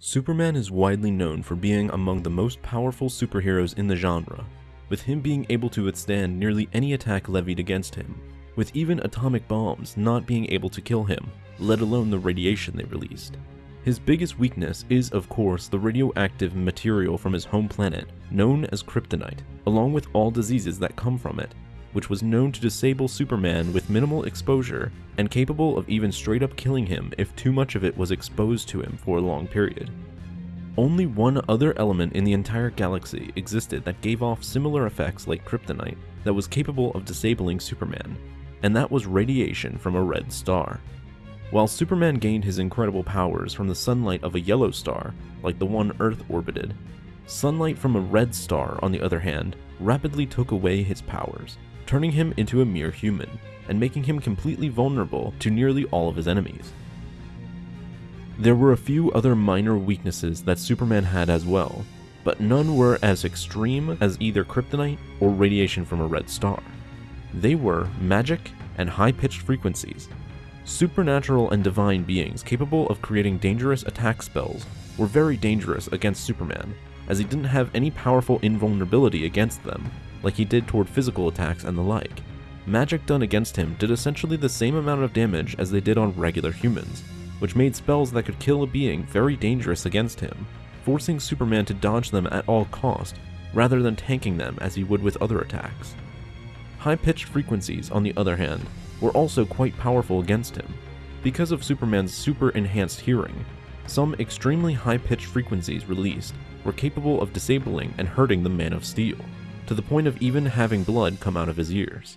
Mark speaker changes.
Speaker 1: Superman is widely known for being among the most powerful superheroes in the genre, with him being able to withstand nearly any attack levied against him, with even atomic bombs not being able to kill him, let alone the radiation they released. His biggest weakness is, of course, the radioactive material from his home planet, known as kryptonite, along with all diseases that come from it, which was known to disable Superman with minimal exposure and capable of even straight up killing him if too much of it was exposed to him for a long period. Only one other element in the entire galaxy existed that gave off similar effects like kryptonite that was capable of disabling Superman, and that was radiation from a red star. While Superman gained his incredible powers from the sunlight of a yellow star, like the one Earth orbited, sunlight from a red star, on the other hand, rapidly took away his powers, turning him into a mere human, and making him completely vulnerable to nearly all of his enemies. There were a few other minor weaknesses that Superman had as well, but none were as extreme as either kryptonite or radiation from a red star. They were magic and high-pitched frequencies. Supernatural and divine beings capable of creating dangerous attack spells were very dangerous against Superman, as he didn't have any powerful invulnerability against them, like he did toward physical attacks and the like. Magic done against him did essentially the same amount of damage as they did on regular humans, which made spells that could kill a being very dangerous against him, forcing Superman to dodge them at all cost, rather than tanking them as he would with other attacks. High-pitched frequencies, on the other hand, were also quite powerful against him. Because of Superman's super enhanced hearing, some extremely high-pitched frequencies released were capable of disabling and hurting the Man of Steel to the point of even having blood come out of his ears.